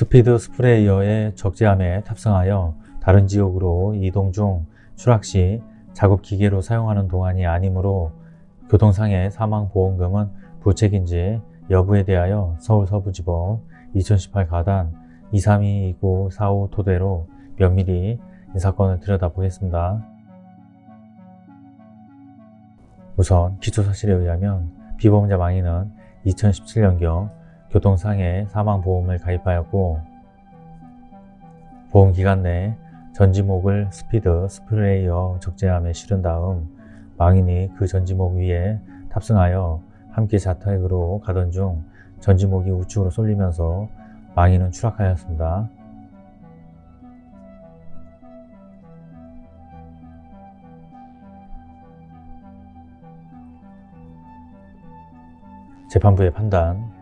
스피드 스프레이어의 적재함에 탑승하여 다른 지역으로 이동 중 추락 시 작업 기계로 사용하는 동안이 아니므로 교통상해 사망보험금은 부책인지 여부에 대하여 서울서부지법 2018 가단 2322945 토대로 면밀히 이 사건을 들여다보겠습니다. 우선 기초사실에 의하면 피보험자 망인은 2017년경 교통상해 사망보험을 가입하였고 보험기간 내 전지목을 스피드 스프레이어 적재함에 실은 다음 망인이 그 전지목 위에 탑승하여 함께 자택으로 가던 중 전지목이 우측으로 쏠리면서 망인은 추락하였습니다. 재판부의 판단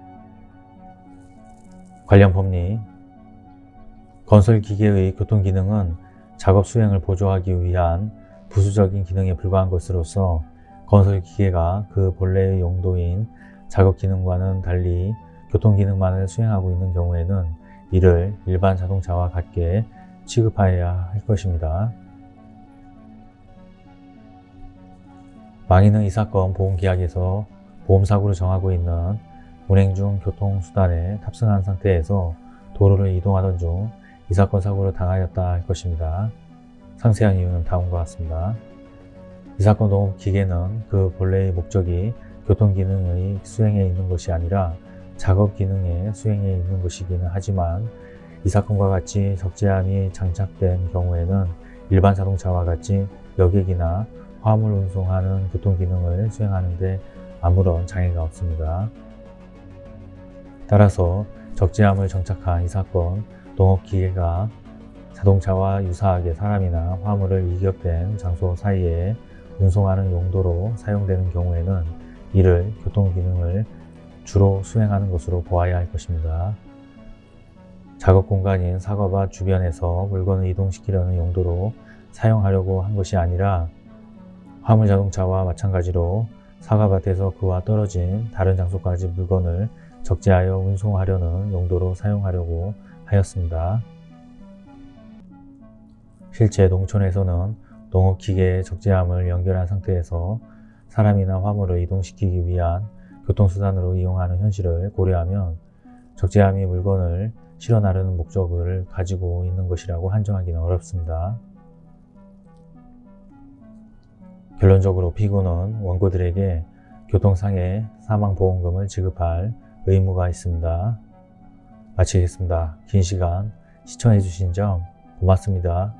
관련 법리 건설기계의 교통기능은 작업 수행을 보조하기 위한 부수적인 기능에 불과한 것으로서 건설기계가 그 본래의 용도인 작업기능과는 달리 교통기능만을 수행하고 있는 경우에는 이를 일반 자동차와 같게 취급하여야 할 것입니다. 망인은 이 사건 보험계약에서 보험사고로 정하고 있는 운행 중 교통수단에 탑승한 상태에서 도로를 이동하던 중 이 사건 사고를 당하였다 할 것입니다. 상세한 이유는 다음과 같습니다. 이 사건 동업 기계는 그 본래의 목적이 교통기능의 수행에 있는 것이 아니라 작업기능의 수행에 있는 것이기는 하지만 이 사건과 같이 적재함이 장착된 경우에는 일반 자동차와 같이 여객이나 화물 운송하는 교통기능을 수행하는 데 아무런 장애가 없습니다. 따라서 적재함을 정착한 이 사건 동업기계가 자동차와 유사하게 사람이나 화물을 이격된 장소 사이에 운송하는 용도로 사용되는 경우에는 이를 교통기능을 주로 수행하는 것으로 보아야 할 것입니다. 작업 공간인 사과밭 주변에서 물건을 이동시키려는 용도로 사용하려고 한 것이 아니라 화물 자동차와 마찬가지로 사과밭에서 그와 떨어진 다른 장소까지 물건을 적재하여 운송하려는 용도로 사용하려고 하였습니다. 실제 농촌에서는 농업기계의 적재함을 연결한 상태에서 사람이나 화물을 이동시키기 위한 교통수단으로 이용하는 현실을 고려하면 적재함이 물건을 실어 나르는 목적을 가지고 있는 것이라고 한정하기는 어렵습니다. 결론적으로 피고는 원고들에게 교통상해 사망보험금을 지급할 의무가 있습니다. 마치겠습니다. 긴 시간 시청해 주신 점 고맙습니다.